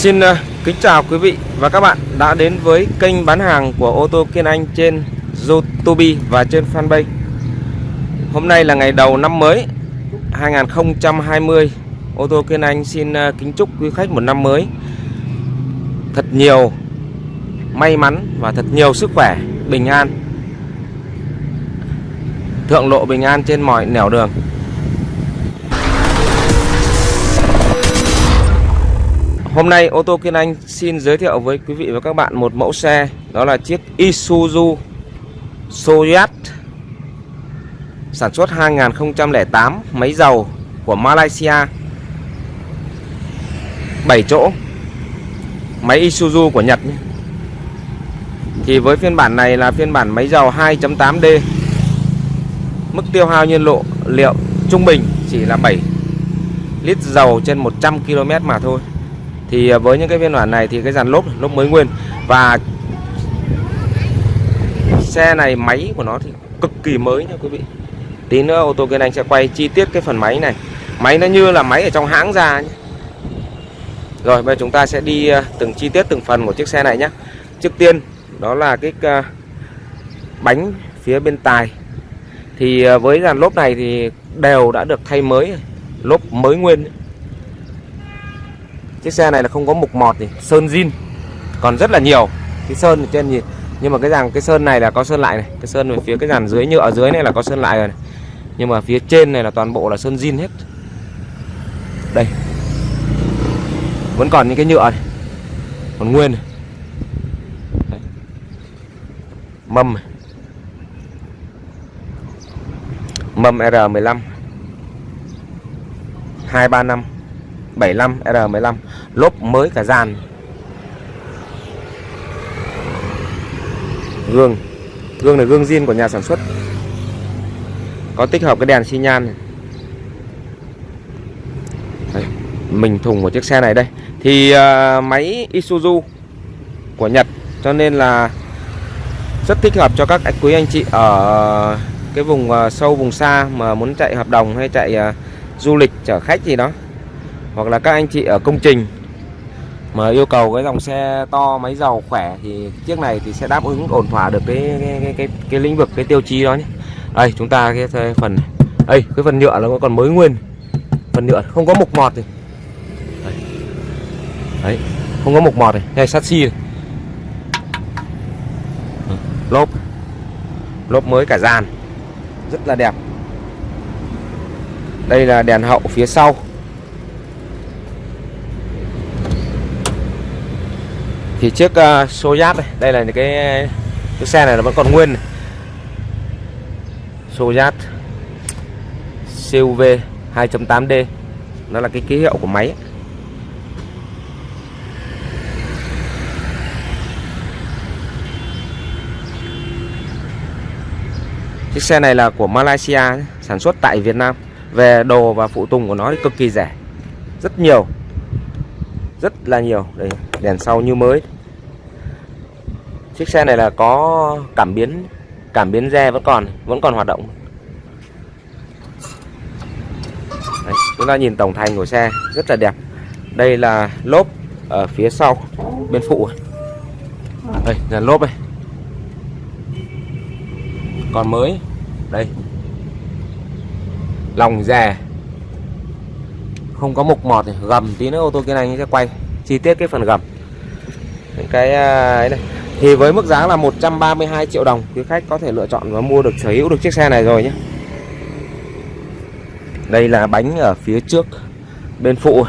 Xin ờ, kính chào quý vị và các bạn đã đến với kênh bán hàng của ô tô Kiên Anh trên YouTube và trên fanpage. Hôm nay là ngày đầu năm mới 2020. Ô tô Kiên Anh xin ờ, kính chúc quý khách một năm mới thật nhiều may mắn và thật nhiều sức khỏe, bình an. Thượng lộ bình an trên mọi nẻo đường. Hôm nay, ô tô Kiên Anh xin giới thiệu với quý vị và các bạn một mẫu xe, Đó là chiếc Isuzu Soyat Sản xuất 2008 Máy dầu của Malaysia. 7 chỗ. Máy Isuzu của Nhật Thì với phiên bản này là phiên bản máy dầu 2.8D Mức tiêu hao nhiên lộ liệu trung bình chỉ là 7 lít dầu trên 100 km mà thôi thì à, với những cái phiên bản này thì cái dàn lốp lốp mới nguyên và xe này, máy của nó thì cực kỳ mới nha quý vị. Tí nữa ô tô kiên anh sẽ quay chi tiết cái phần máy này. Máy nó như là máy ở trong hãng ra nhé. Rồi, bây giờ chúng ta sẽ đi à, từng chi tiết từng phần của chiếc xe này nhé. Trước tiên, đó là cái à, bánh phía bên tài thì với dàn lốp này thì đều đã được thay mới, lốp mới nguyên chiếc xe này là không có mục mọt gì, sơn zin, còn rất là nhiều cái sơn ở trên nhìn, nhưng mà cái dàn, cái sơn này là có sơn lại này cái sơn ở phía cái dàn dưới nhựa ở dưới này là có sơn lại rồi này. nhưng mà phía trên này là toàn bộ là sơn zin hết đây vẫn còn những cái nhựa này, còn nguyên này. Đấy. mâm này. mâm R15 235 75 R15 lốp mới cả dàn. Gương. Gương là gương zin của nhà sản xuất. Có tích hợp cái đèn xi nhan này. Đấy, mình thùng của chiếc xe này đây. Thì uh, máy Isuzu của Nhật cho nên là rất thích hợp cho các quý anh chị ở cái vùng uh, sâu vùng xa mà muốn chạy hợp đồng hay chạy uh, du lịch chở khách gì đó hoặc là các anh chị ở công trình mà yêu cầu cái dòng xe to máy dầu khỏe thì chiếc này thì sẽ đáp ứng ổn thỏa được cái cái cái cái, cái lĩnh vực cái tiêu chí đó nhé. Đây chúng ta cái phần đây cái phần nhựa nó còn mới nguyên. Phần nhựa không có mục mọt gì đấy, đấy không có mục mọt này. Hay sắt xi lốp. Lốp mới cả dàn. Rất là đẹp. Đây là đèn hậu phía sau. Thì chiếc uh, Soyuz đây đây là những cái cái xe này nó vẫn còn nguyên này. Soyuz CUV 2.8D nó là cái ký hiệu của máy Chiếc xe này là của Malaysia sản xuất tại Việt Nam. Về đồ và phụ tùng của nó thì cực kỳ rẻ rất nhiều rất là nhiều. Đây đèn sau như mới. Chiếc xe này là có cảm biến cảm biến re vẫn còn vẫn còn hoạt động. Đấy, chúng ta nhìn tổng thành của xe rất là đẹp. Đây là lốp ở phía sau bên phụ đây là lốp này còn mới đây. Lòng rè không có mục mọt thì gầm tí nữa ô tô kia này sẽ quay. Chi tiết cái phần gầm. Những cái à, ấy này. Thì với mức giá là 132 triệu đồng, quý khách có thể lựa chọn và mua được, sở hữu được chiếc xe này rồi nhé. Đây là bánh ở phía trước, bên phụ.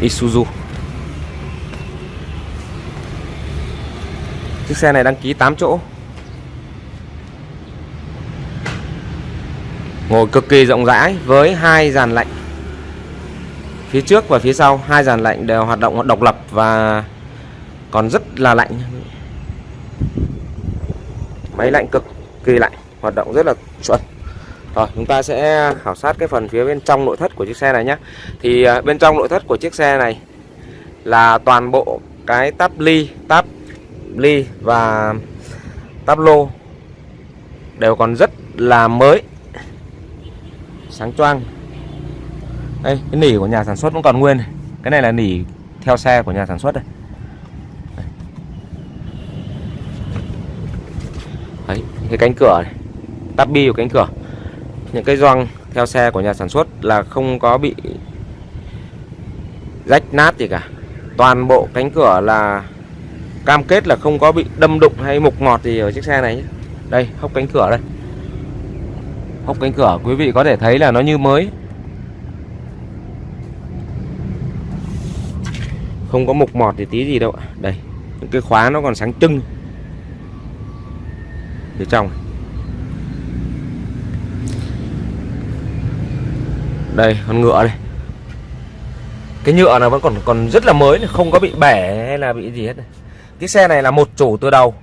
Isuzu. Chiếc xe này đăng ký 8 chỗ. Ngồi cực kỳ rộng rãi với hai dàn lạnh. Phía trước và phía sau hai dàn lạnh đều hoạt động độc lập và còn rất là lạnh. Máy lạnh cực kỳ lạnh Hoạt động rất là chuẩn. Rồi chúng ta sẽ khảo sát cái phần phía bên trong nội thất của chiếc xe này nhé. Thì à, bên trong nội thất của chiếc xe này Là toàn bộ cái táp ly, táp ly và Táp lô đều còn rất là mới sáng choang. Đây cái nỉ của nhà sản xuất vẫn còn nguyên cái này là nỉ theo xe của nhà sản xuất đây. Đấy, cái cánh cửa này tắp bi của cánh cửa. Những cái gioăng theo xe của nhà sản xuất là không có bị rách nát gì cả. Toàn bộ cánh cửa là cam kết là không có bị đâm đụng hay mục mọt gì ở chiếc xe này nhé. đây, hốc cánh cửa đây. Hốc cánh cửa, quý vị có thể thấy là nó như mới. Không có mục mọt thì tí gì đâu đây, những cái khóa nó còn sáng trưng. Phía trong. Đây, con ngựa đây. Cái nhựa này vẫn còn còn rất là mới không có bị bẻ hay là bị gì hết này cái xe này là một chủ từ đầu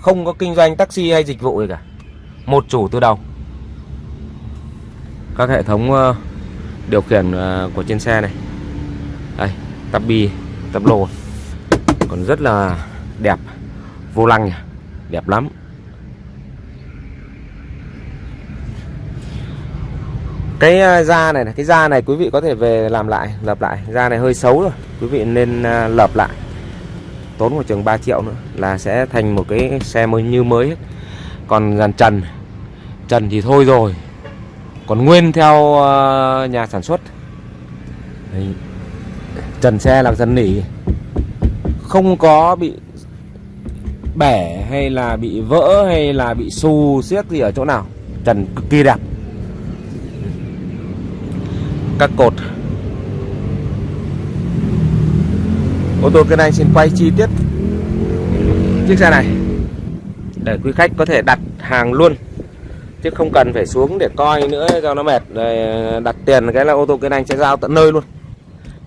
không có kinh doanh taxi hay dịch vụ gì cả. Một chủ từ đầu. Các hệ thống uh, điều khiển uh, của trên xe này. Đây tắp bi tắp lô. Còn rất là đẹp vô lăng đẹp lắm. Cái ờ, da này, cái da này quý vị có thể về làm lại lập lại. Da này hơi xấu rồi. Quý vị nên lập lại tốn một chừng 3 triệu nữa là sẽ thành một cái xe mới như mới. Hết còn dàn trần trần thì thôi rồi. Còn nguyên theo ờ, nhà sản xuất. Đấy. trần xe là dần nỉ. Không có bị bẻ hay là bị vỡ hay là bị xù xiết gì ở chỗ nào. Trần cực kỳ đẹp. Các cột. Ô tô kênh anh xin quay chi tiết. Chiếc xe này để quý khách có thể đặt hàng luôn, chứ không cần phải xuống để coi nữa cho nó mệt. Rồi đặt tiền cái là ô tô kênh anh sẽ giao tận nơi luôn,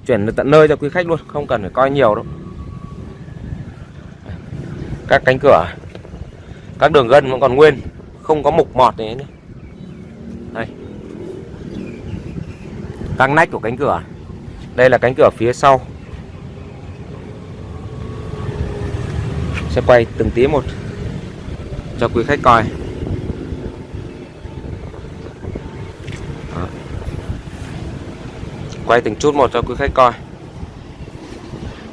chuyển được tận nơi cho quý khách luôn, không cần phải coi nhiều đâu. Các cánh cửa, các đường gân vẫn còn nguyên, không có mục mọt này nữa. Đây. Các nách của cánh cửa. Đây là cánh cửa phía sau. Sẽ quay từng tí một cho quý khách coi. Đó. quay từng chút một cho quý khách coi.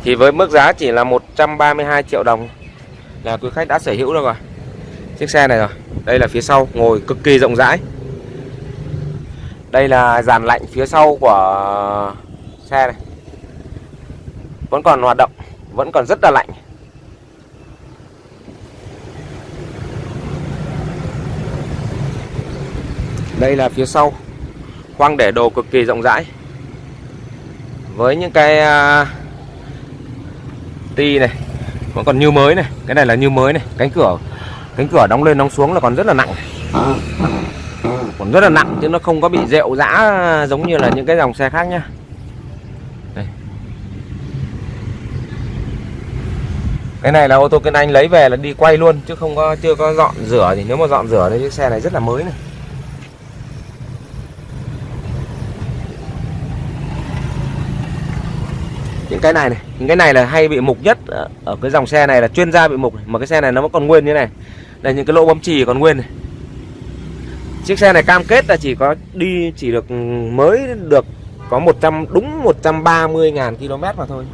Thì với mức giá chỉ là 132 triệu đồng là quý khách đã sở hữu được rồi. Chiếc xe này rồi. Đây là phía sau, ngồi cực kỳ rộng rãi. Đây là dàn lạnh phía sau của xe này. Vẫn còn hoạt động, vẫn còn rất là lạnh. Đây là phía sau. Khoang để đồ cực kỳ rộng rãi. Với những cái à, ti này, vẫn còn như mới này. Cái này là như mới này. Cánh cửa cánh cửa đóng lên đóng xuống là còn rất là nặng. Còn rất là nặng chứ nó không có bị rệu rã giống như là những cái dòng xe khác nhá. Đây. cái này là ô tô kinh anh lấy về là đi quay luôn chứ không có, chưa có dọn rửa thì nếu mà dọn rửa thì chiếc xe này rất là mới này. Những cái này này những cái này là hay bị mục nhất ở cái dòng xe này là chuyên gia bị mục mà cái xe này nó vẫn còn nguyên như này. Đây những cái lỗ bấm chì còn nguyên này. Chiếc xe này cam kết là chỉ có đi chỉ được ừ, mới được có 100 đúng 130 ngàn km mà thôi.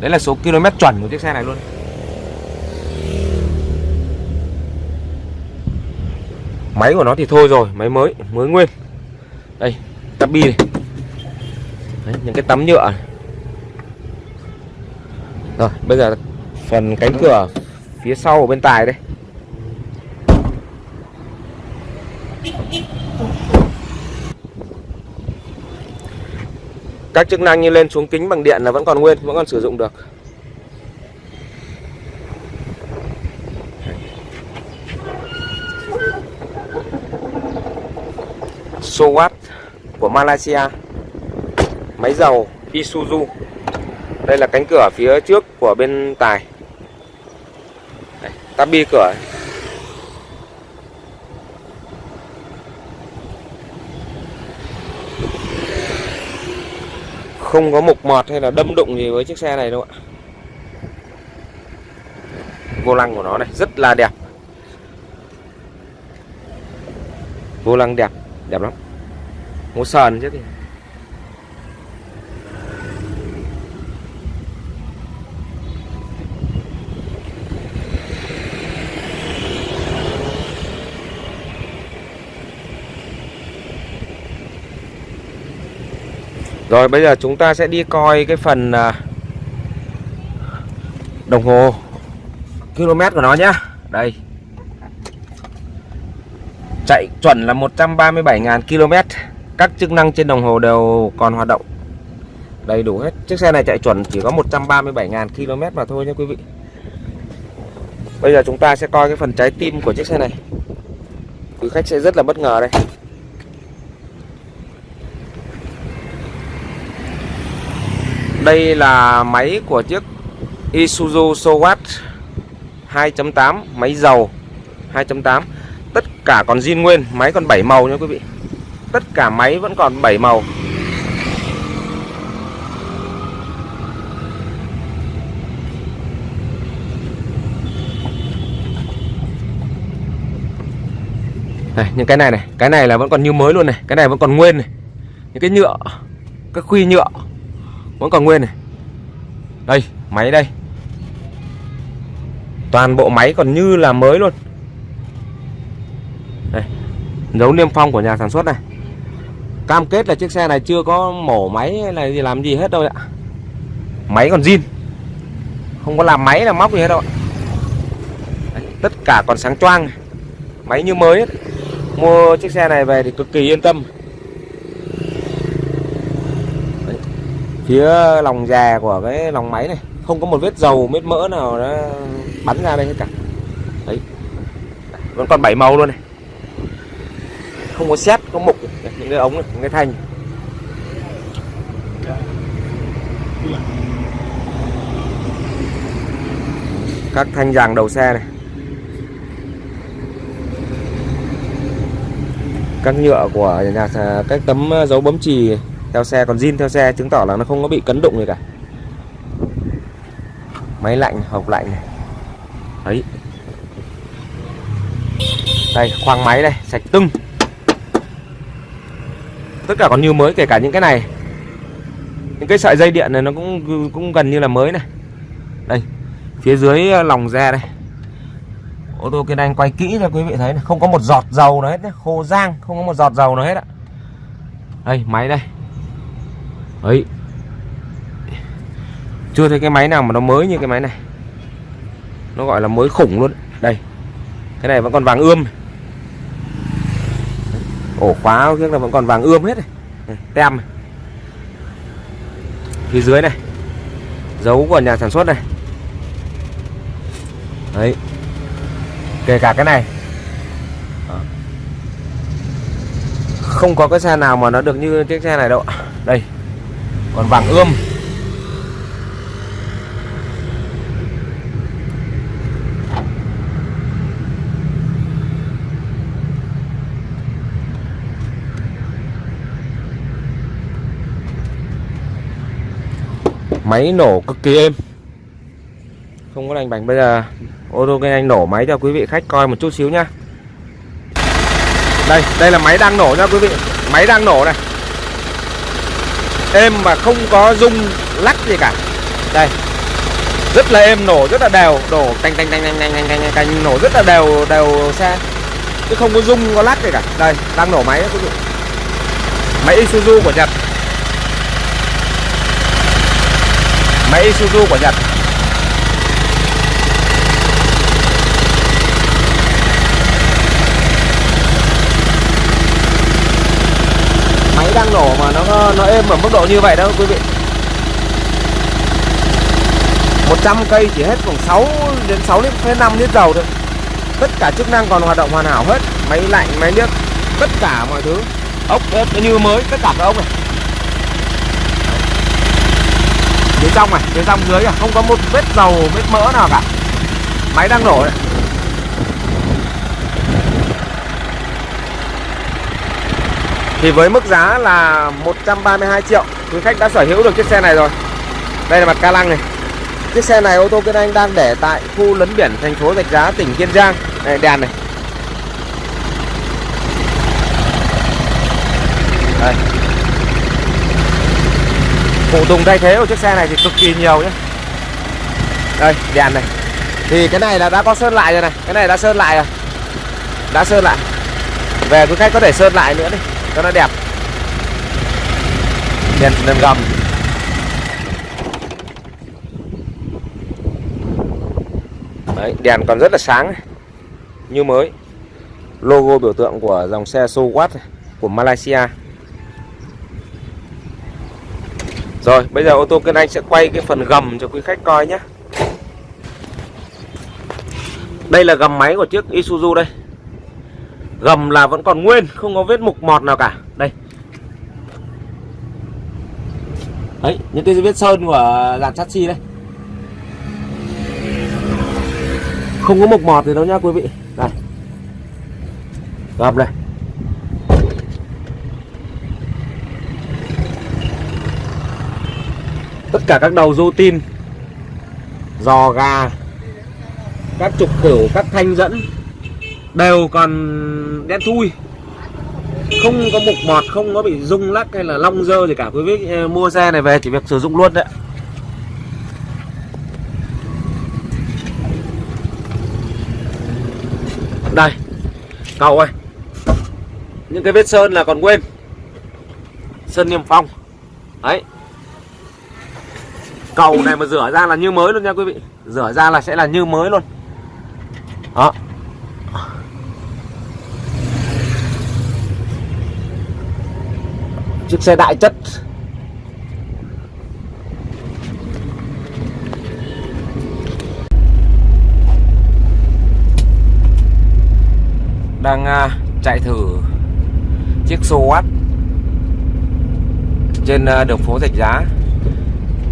Đấy là số km chuẩn của chiếc xe này luôn. Máy của nó thì thôi rồi máy mới mới nguyên. Đây tabi này. Đấy, những cái tấm nhựa này. Rồi bây giờ phần cánh cửa phía sau ở bên tài đây. Các chức năng như lên xuống kính bằng điện là vẫn còn nguyên, vẫn còn sử dụng được. Sowat của Malaysia. Máy dầu Isuzu đây là cánh cửa phía trước của bên tài. Đây, tabi cửa. Không có mục mọt hay là đâm đụng gì với chiếc xe này đâu ạ. Vô lăng của nó này rất là đẹp. Vô lăng đẹp đẹp lắm. Một sờn chứ kìa Rồi, bây giờ chúng ta sẽ đi coi cái phần à, đồng hồ km của nó nhá. Đây. Chạy chuẩn là 137.000 km. Các chức năng trên đồng hồ đều còn hoạt động. Đầy đủ hết. Chiếc xe này chạy chuẩn chỉ có 137.000 km mà thôi nha quý vị. Bây giờ chúng ta sẽ coi cái phần trái tim của chiếc xe này. Quý khách sẽ rất là bất ngờ đây. Đây là máy của chiếc Isuzu Sowatt 2.8 Máy dầu 2.8 Tất cả còn zin nguyên, Máy còn 7 màu nha quý vị. Tất cả máy vẫn còn 7 màu. Này, những cái này này, Cái này là vẫn còn như mới luôn này, Cái này vẫn còn nguyên này. Những cái nhựa các khuy nhựa vẫn còn nguyên này. Đây máy đây. Toàn bộ máy còn như là mới luôn. Đây dấu niêm phong của nhà sản xuất này. Cam kết là chiếc xe này chưa có mổ máy hay là gì làm gì hết đâu ạ. Máy còn zin. Không có làm máy là móc gì hết đâu ạ. Đấy, tất cả còn sáng choang máy như mới hết mua chiếc xe này về thì cực kỳ yên tâm. Phía lòng già của cái lòng máy này không có một vết dầu vết mỡ nào nó bắn ra đây hết cả đấy. Vẫn còn bảy màu luôn này. Không có xét có mục. Những cái ống này, những cái thanh. Các thanh giàng đầu xe này. Các nhựa của nhà các tấm dấu bấm chì theo xe, còn zin theo xe chứng tỏ là nó không có bị cấn đụng gì cả. Máy lạnh, hộp lạnh này. Đấy. Đây, khoang máy đây, sạch tưng. Tất cả còn như mới, kể cả những cái này. Những cái sợi dây điện này nó cũng cũng gần như là mới này. Đây, phía dưới ờ, lòng ra đây. Ô tô kia anh quay kỹ cho quý vị thấy này. không có một giọt dầu nào hết nhé. khô rang, không có một giọt dầu nào hết ạ. Đây, máy đây ấy. Chưa thấy cái máy nào mà nó mới như cái máy này. Nó gọi là mới khủng luôn. Đây. Cái này vẫn còn vàng ươm. Ổ khóa kia là vẫn còn vàng ươm hết này. Ừ, tem này. phía dưới này. Dấu của nhà sản xuất này. Đấy. Kể cả cái này. Không có cái xe nào mà nó được như chiếc xe này đâu đây còn vàng ươm. Máy nổ cực kỳ êm. Không có lành bành bây giờ ô tô anh nổ máy cho quý vị khách coi một chút xíu nhá. Đây đây là máy đang nổ nha quý vị. Máy đang nổ này êm mà không có rung lắc gì cả. Đây. Rất là êm, nổ rất là đều. Đổ tành tành tành tành tành tành tành canh nổ rất là đều đều xe. Chứ không có rung, có lắc gì cả. Đây, đang nổ máy đó máy Isuzu của Nhật. Máy Isuzu của Nhật. Máy đang nổ mà nó nó êm ở mức độ như vậy đâu, quý vị. 100 cây chỉ hết khoảng 6 đến 6 lít 5 lít dầu thôi. Tất cả chức năng còn hoạt động hoàn hảo hết. Máy lạnh, máy nước, tất cả mọi thứ. Ốc như mới, tất cả các ốc này. Phía trong này phía trong dưới này không có một vết dầu, vết mỡ nào cả. Máy đang nổ đấy Thì với mức giá là 132 triệu, Quý khách đã sở hữu được chiếc xe này rồi. Đây là mặt ca lăng này. Chiếc xe này ô tô Kiên Anh đang để tại khu lấn biển, thành phố Rạch Giá, tỉnh Kiên Giang. Đây, đèn này. Đây. Phụ tùng thay thế của chiếc xe này thì cực kỳ nhiều nhé đây, đèn này. Thì cái này là đã có sơn lại rồi này. Cái này đã sơn lại rồi. Đã sơn lại. Về quý khách có thể sơn lại nữa đi cho nó đẹp. Đèn đèn gầm. Đấy, đèn còn rất là sáng như mới. Logo biểu tượng của dòng xe Sowat của Malaysia. Rồi bây giờ ô tô Kiên Anh sẽ quay cái phần gầm cho quý khách coi nhé. Đây là gầm máy của chiếc Isuzu đây. Gầm là vẫn còn nguyên Không có vết mục mọt nào cả. Đây. Đấy những cái vết sơn của dàn chassis đây. Không có mục mọt gì đâu nha quý vị. Đây. Gầm đây. Tất cả các đầu rô tin Giò gà Các trục cửu, các thanh dẫn đều còn đen thui. Không có mục mọt không có bị rung lắc hay là long dơ gì cả. Quý vị ờ, mua xe này về chỉ việc sử dụng luôn đấy. Đây, cậu ơi. Những cái vết sơn là còn quên. Sơn niêm phong. Đấy. Cầu này mà rửa ra là như mới luôn nha quý vị. Rửa ra là sẽ là như mới luôn. Đó. Chiếc xe đại chất. Đang uh, chạy thử chiếc Soat trên uh, đường phố Rạch Giá.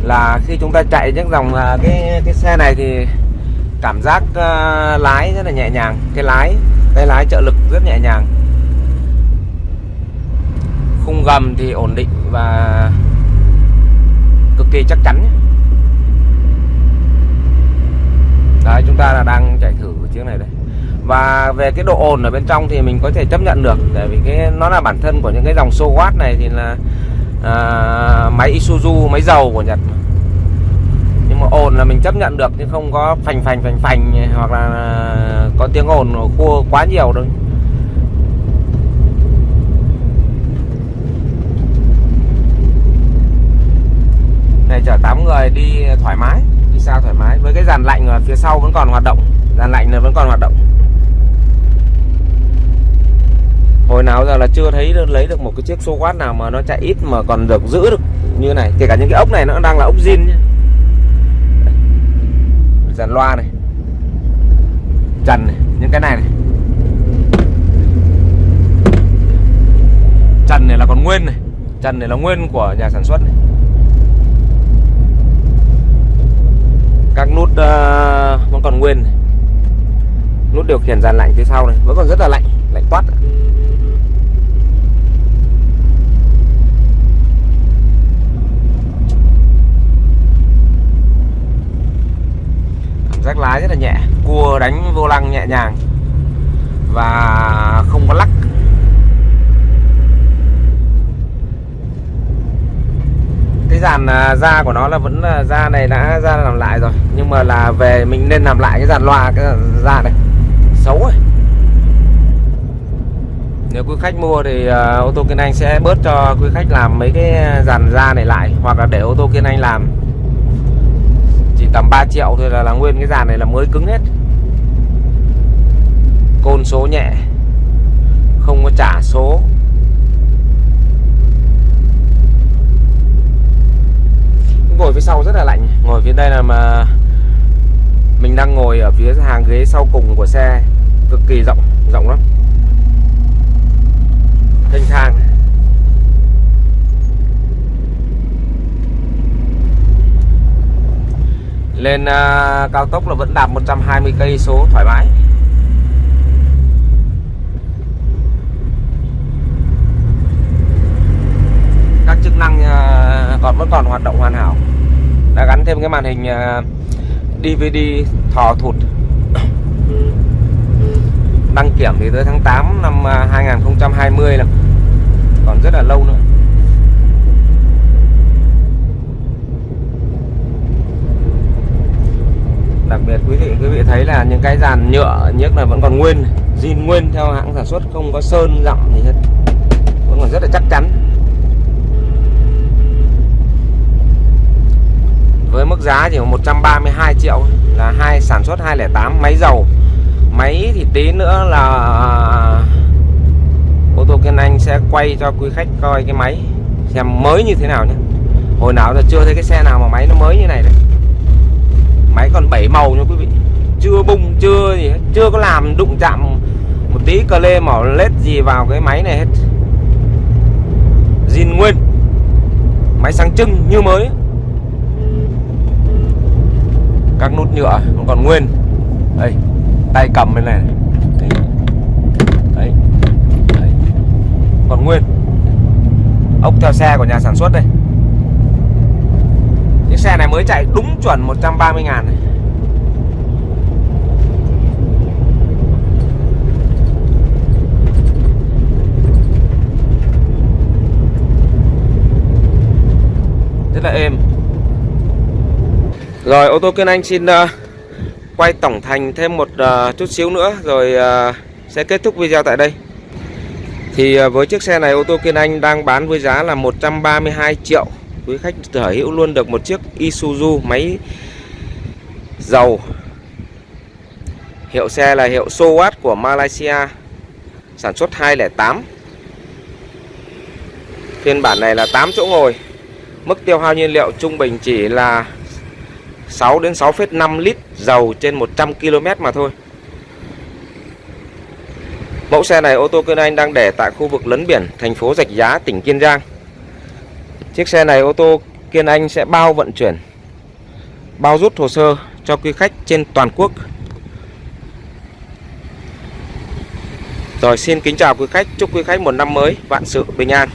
Là khi chúng ta chạy những dòng uh, cái cái xe này thì cảm giác uh, lái rất là nhẹ nhàng. Cái lái cái lái trợ lực rất nhẹ nhàng khung gầm thì ổn định và cực kỳ chắc chắn đấy chúng ta là đang chạy thử chiếc này đây. Và về cái độ ồn ở bên trong thì mình có thể chấp nhận được tại vì cái nó là bản thân của những cái dòng Sowatt này thì là à, máy Isuzu máy dầu của Nhật nhưng mà ồn là mình chấp nhận được chứ không có phành phành phành phành hoặc là à, có tiếng ồn khua quá nhiều đâu. Này, chở 8 người đi thoải mái, đi xa thoải mái. Với cái dàn lạnh ở phía sau vẫn còn hoạt động. Dàn lạnh này vẫn còn hoạt động. Hồi nào giờ là chưa thấy lấy được một cái chiếc số quát nào mà nó chạy ít mà còn được giữ được như này. Kể cả những cái ốc này nó đang là ốc zin nhé dàn loa này. Trần này, những cái này này. Trần này là còn nguyên này. Trần này là nguyên của nhà sản xuất này. Các nút uh, vẫn còn nguyên nút điều khiển dàn lạnh phía sau này vẫn còn rất là lạnh lạnh toát. Cảm giác lái rất là nhẹ cua đánh vô lăng nhẹ nhàng và không có lắc. Cái dàn à, da của nó là vẫn là da này đã ra làm lại rồi. Nhưng mà là về mình nên làm lại cái dàn loa cái da này. Xấu rồi nếu quý khách mua thì uh, ô tô Kiên Anh sẽ bớt cho quý khách làm mấy cái dàn da này lại hoặc là để ô tô Kiên Anh làm. Chỉ tầm 3 triệu thôi là, là nguyên cái dàn này là mới cứng hết. Côn số nhẹ. Không có trả số. Ngồi phía sau rất là lạnh. Ngồi phía đây là mà mình đang ngồi ở phía hàng ghế sau cùng của xe. Cực kỳ rộng rộng lắm. Thanh thang. Lên uh, cao tốc là vẫn đạt 120 cây số thoải mái các chức năng uh, còn vẫn còn hoạt động hoàn hảo. Đã gắn thêm cái màn hình à, DVD thò thụt. Đăng kiểm thì tới tháng 8 năm à, 2020 là còn còn rất là lâu nữa. Đặc biệt quý vị quý vị thấy là những cái dàn nhựa nhất là vẫn còn nguyên, zin nguyên theo hãng sản xuất, không có sơn dặm gì hết. Vẫn còn rất là chắc chắn. Với mức giá chỉ 132 triệu là hai sản xuất 208 máy dầu. Máy thì tí nữa là, ô tô Kiên Anh sẽ quay cho quý khách coi cái máy, xem mới như thế nào nhé. Hồi nào giờ chưa thấy cái xe nào mà máy nó mới như này đấy. Máy còn 7 màu nha quý vị. Chưa bung, chưa gì hết. Chưa có làm đụng chạm một tí cờ lê mỏ lết gì vào cái máy này hết. Zin nguyên. Máy sáng trưng như mới các nút nhựa vẫn còn nguyên. Đây, tay cầm bên này đấy. đấy. Đấy. Còn nguyên. Ốc theo xe của nhà sản xuất đây. Chiếc xe này mới chạy đúng chuẩn 130 ngàn này. Rất là êm rồi ô tô Kiên Anh xin uh, quay tổng thành thêm một uh, chút xíu nữa rồi uh, sẽ kết thúc video tại đây. Thì uh, với chiếc xe này ô tô Kiên Anh đang bán với giá là 132 triệu. Quý khách sở hữu luôn được một chiếc Isuzu máy dầu. Hiệu xe là hiệu Sowat của Malaysia sản xuất 208 phiên bản này là 8 chỗ ngồi. Mức tiêu hao nhiên liệu trung bình chỉ là 6 đến 6,5 lít dầu trên 100 km mà thôi. Mẫu xe này ô tô Kiên Anh đang để tại khu vực lấn biển thành phố Rạch Giá tỉnh Kiên Giang. Chiếc xe này ô tô Kiên Anh sẽ bao vận chuyển bao rút hồ sơ cho quý khách trên toàn quốc. Rồi xin kính chào quý khách, chúc quý khách một năm mới vạn sự bình an.